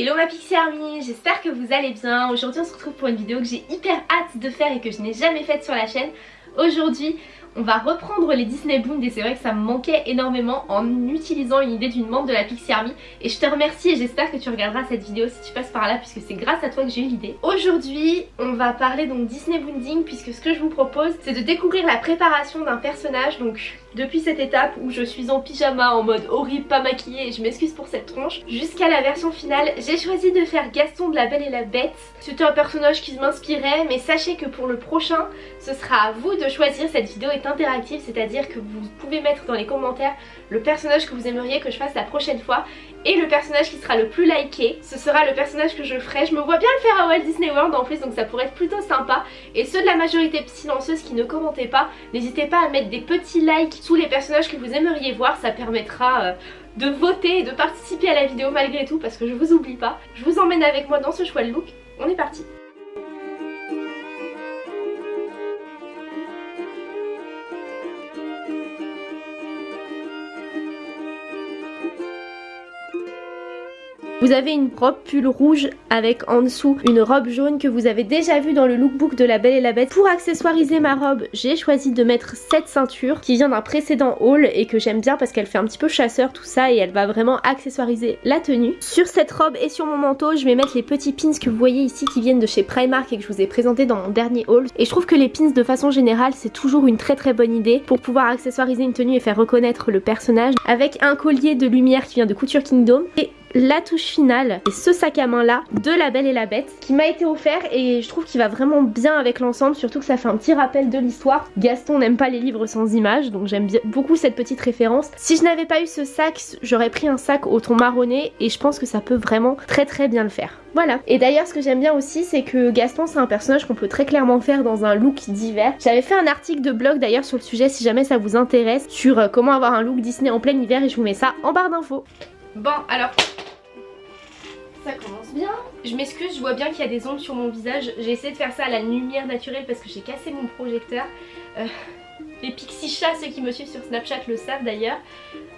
Hello ma Pixie Army, j'espère que vous allez bien. Aujourd'hui on se retrouve pour une vidéo que j'ai hyper hâte de faire et que je n'ai jamais faite sur la chaîne. Aujourd'hui on va reprendre les Disney Boons et c'est vrai que ça me manquait énormément en utilisant une idée d'une membre de la Pixie Army et je te remercie et j'espère que tu regarderas cette vidéo si tu passes par là puisque c'est grâce à toi que j'ai eu l'idée. Aujourd'hui on va parler donc Disney Boonding puisque ce que je vous propose c'est de découvrir la préparation d'un personnage donc depuis cette étape où je suis en pyjama en mode horrible pas maquillée et je m'excuse pour cette tronche jusqu'à la version finale j'ai choisi de faire Gaston de la Belle et la Bête. C'était un personnage qui m'inspirait mais sachez que pour le prochain ce sera à vous de choisir cette vidéo est interactive c'est à dire que vous pouvez mettre dans les commentaires le personnage que vous aimeriez que je fasse la prochaine fois. Et le personnage qui sera le plus liké ce sera le personnage que je ferai. Je me vois bien le faire à Walt Disney World en plus donc ça pourrait être plutôt sympa. Et ceux de la majorité silencieuse qui ne commentaient pas n'hésitez pas à mettre des petits likes sous les personnages que vous aimeriez voir. Ça permettra euh, de voter et de participer à la vidéo malgré tout parce que je vous oublie pas. Je vous emmène avec moi dans ce choix de look. On est parti Vous avez une robe pull rouge avec en dessous une robe jaune que vous avez déjà vu dans le lookbook de la Belle et la Bête. Pour accessoiriser ma robe, j'ai choisi de mettre cette ceinture qui vient d'un précédent haul et que j'aime bien parce qu'elle fait un petit peu chasseur tout ça et elle va vraiment accessoiriser la tenue. Sur cette robe et sur mon manteau, je vais mettre les petits pins que vous voyez ici qui viennent de chez Primark et que je vous ai présenté dans mon dernier haul. Et je trouve que les pins de façon générale c'est toujours une très très bonne idée pour pouvoir accessoiriser une tenue et faire reconnaître le personnage avec un collier de lumière qui vient de Couture Kingdom la touche finale et ce sac à main là de La Belle et la Bête qui m'a été offert et je trouve qu'il va vraiment bien avec l'ensemble surtout que ça fait un petit rappel de l'histoire. Gaston n'aime pas les livres sans images donc j'aime beaucoup cette petite référence. Si je n'avais pas eu ce sac j'aurais pris un sac au ton marronné et je pense que ça peut vraiment très très bien le faire. Voilà. Et d'ailleurs ce que j'aime bien aussi c'est que Gaston c'est un personnage qu'on peut très clairement faire dans un look d'hiver. J'avais fait un article de blog d'ailleurs sur le sujet si jamais ça vous intéresse sur euh, comment avoir un look Disney en plein hiver et je vous mets ça en barre d'infos. Bon alors ça commence bien. Je m'excuse, je vois bien qu'il y a des ombres sur mon visage. J'ai essayé de faire ça à la lumière naturelle parce que j'ai cassé mon projecteur. Euh, les pixie chats, ceux qui me suivent sur Snapchat le savent d'ailleurs.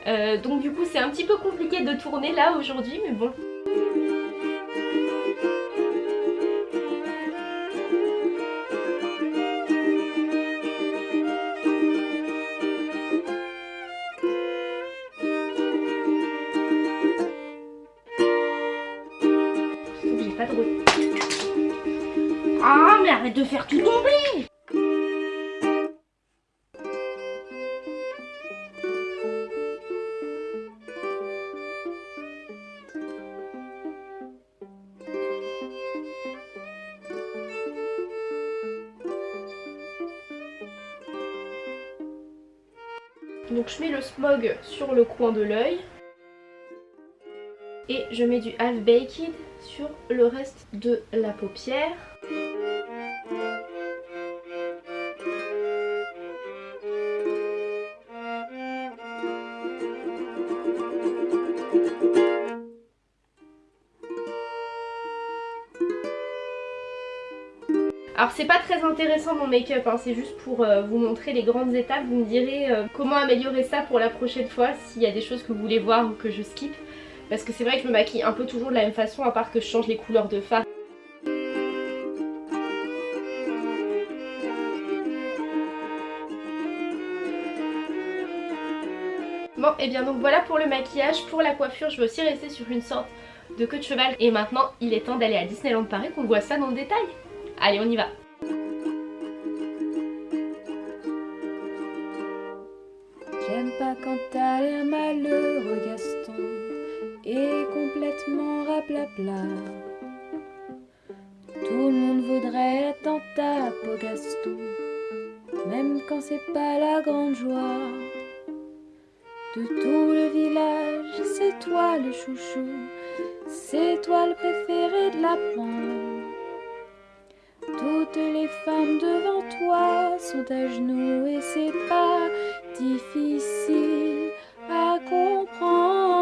Euh, donc du coup c'est un petit peu compliqué de tourner là aujourd'hui mais bon. Arrête de faire tout tomber Donc je mets le smog sur le coin de l'œil. Et je mets du half baked sur le reste de la paupière. Alors c'est pas très intéressant mon make-up, hein, c'est juste pour euh, vous montrer les grandes étapes. Vous me direz euh, comment améliorer ça pour la prochaine fois, s'il y a des choses que vous voulez voir ou que je skip. Parce que c'est vrai que je me maquille un peu toujours de la même façon à part que je change les couleurs de fard. Bon et bien donc voilà pour le maquillage, pour la coiffure je vais aussi rester sur une sorte de queue de cheval et maintenant il est temps d'aller à Disneyland Paris qu'on voit ça dans le détail. Allez, on y va. J'aime pas quand t'as l'air malheureux, Gaston, et complètement raplapla. Tout le monde voudrait être dans ta Gaston, même quand c'est pas la grande joie. De tout le village, c'est toi le chouchou, c'est toi le préféré de la bande. Toutes les femmes devant toi sont à genoux et c'est pas difficile à comprendre.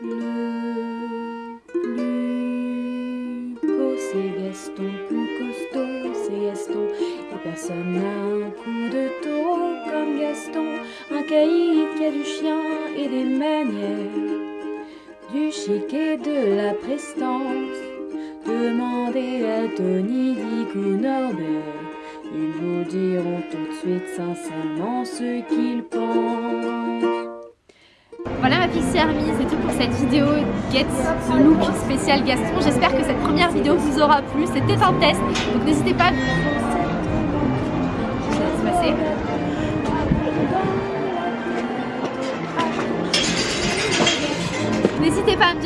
Le plus beau c'est Gaston, plus costaud c'est Gaston, et Personne n'a un coup de taureau comme Gaston, un caïd qui a du chien et des manières, du chic et de la prestance. Demandez à Tony, Dick ou Norbert, ils vous diront tout de suite sincèrement ce qu'ils pensent. Voilà ma pixie army, c'est tout pour cette vidéo Get the Look spécial Gaston. J'espère que cette première vidéo vous aura plu. C'était un test, donc n'hésitez pas. Je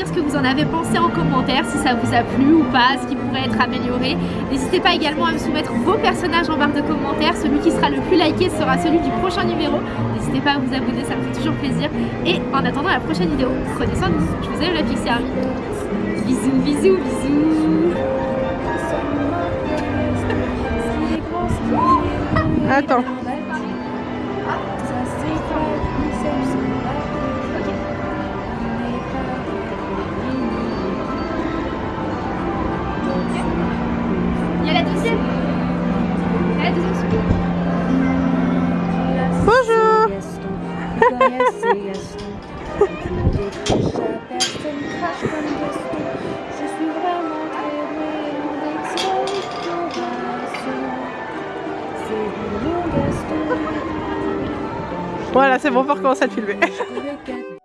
dire ce que vous en avez pensé en commentaire, si ça vous a plu ou pas, ce qui pourrait être amélioré. N'hésitez pas également à me soumettre vos personnages en barre de commentaires. Celui qui sera le plus liké sera celui du prochain numéro. N'hésitez pas à vous abonner, ça me fait toujours plaisir. Et en attendant la prochaine vidéo, prenez soin de vous. Je vous aime la Pixie Army. Bisous, bisous, bisous. Attends. Voilà, c'est bon, on peut recommencer à te filmer.